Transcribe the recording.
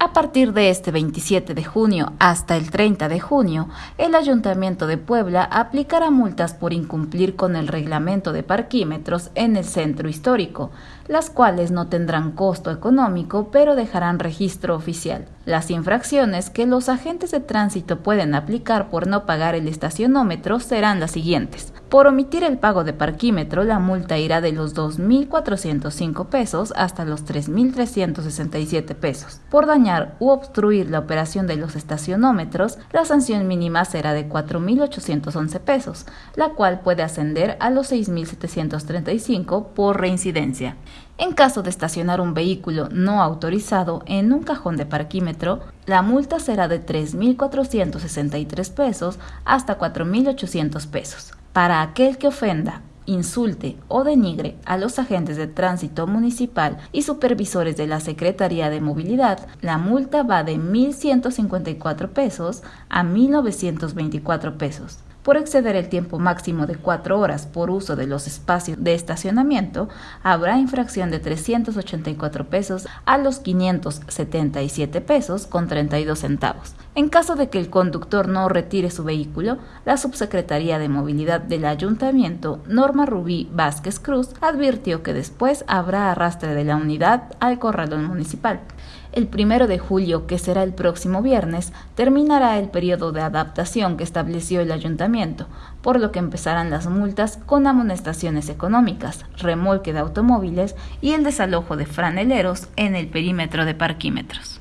A partir de este 27 de junio hasta el 30 de junio, el Ayuntamiento de Puebla aplicará multas por incumplir con el reglamento de parquímetros en el centro histórico, las cuales no tendrán costo económico pero dejarán registro oficial. Las infracciones que los agentes de tránsito pueden aplicar por no pagar el estacionómetro serán las siguientes. Por omitir el pago de parquímetro, la multa irá de los 2.405 pesos hasta los 3.367 pesos. Por dañar u obstruir la operación de los estacionómetros, la sanción mínima será de 4.811 pesos, la cual puede ascender a los 6.735 por reincidencia. En caso de estacionar un vehículo no autorizado en un cajón de parquímetro, la multa será de 3.463 pesos hasta 4.800 pesos. Para aquel que ofenda, insulte o denigre a los agentes de tránsito municipal y supervisores de la Secretaría de Movilidad, la multa va de 1.154 pesos a 1.924 pesos. Por exceder el tiempo máximo de cuatro horas por uso de los espacios de estacionamiento, habrá infracción de 384 pesos a los 577 pesos con 32 centavos. En caso de que el conductor no retire su vehículo, la Subsecretaría de Movilidad del Ayuntamiento, Norma Rubí Vázquez Cruz, advirtió que después habrá arrastre de la unidad al corralón municipal. El primero de julio, que será el próximo viernes, terminará el periodo de adaptación que estableció el ayuntamiento, por lo que empezarán las multas con amonestaciones económicas, remolque de automóviles y el desalojo de franeleros en el perímetro de parquímetros.